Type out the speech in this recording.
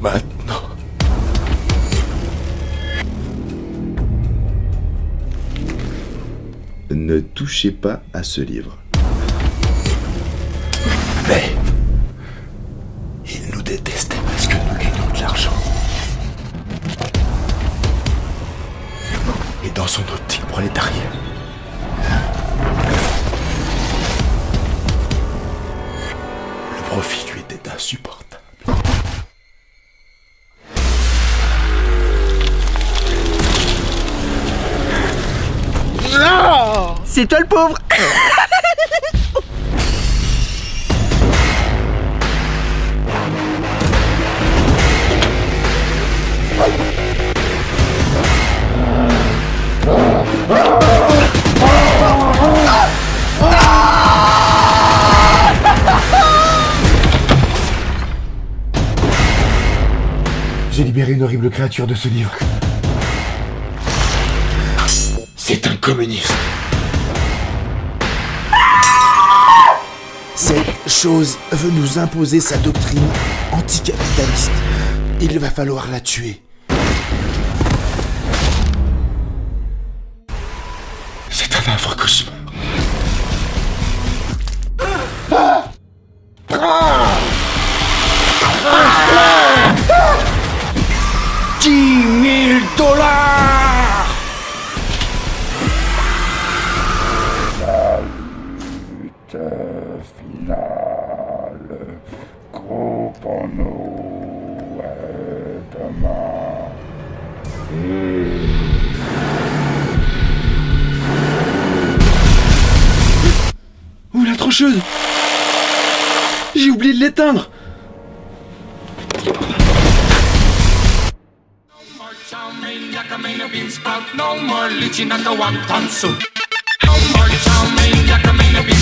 Maintenant. Ne touchez pas à ce livre. Mais... Il nous déteste parce que nous gagnons de l'argent. Et dans son optique prolétarienne. Le profit lui était insupportable. C'est toi le pauvre J'ai libéré une horrible créature de ce livre. C'est un communiste. Cette chose veut nous imposer sa doctrine anticapitaliste. Il va falloir la tuer. Ouh la trancheuse J'ai oublié de l'éteindre. No more wonton soup. No more chow mein, a.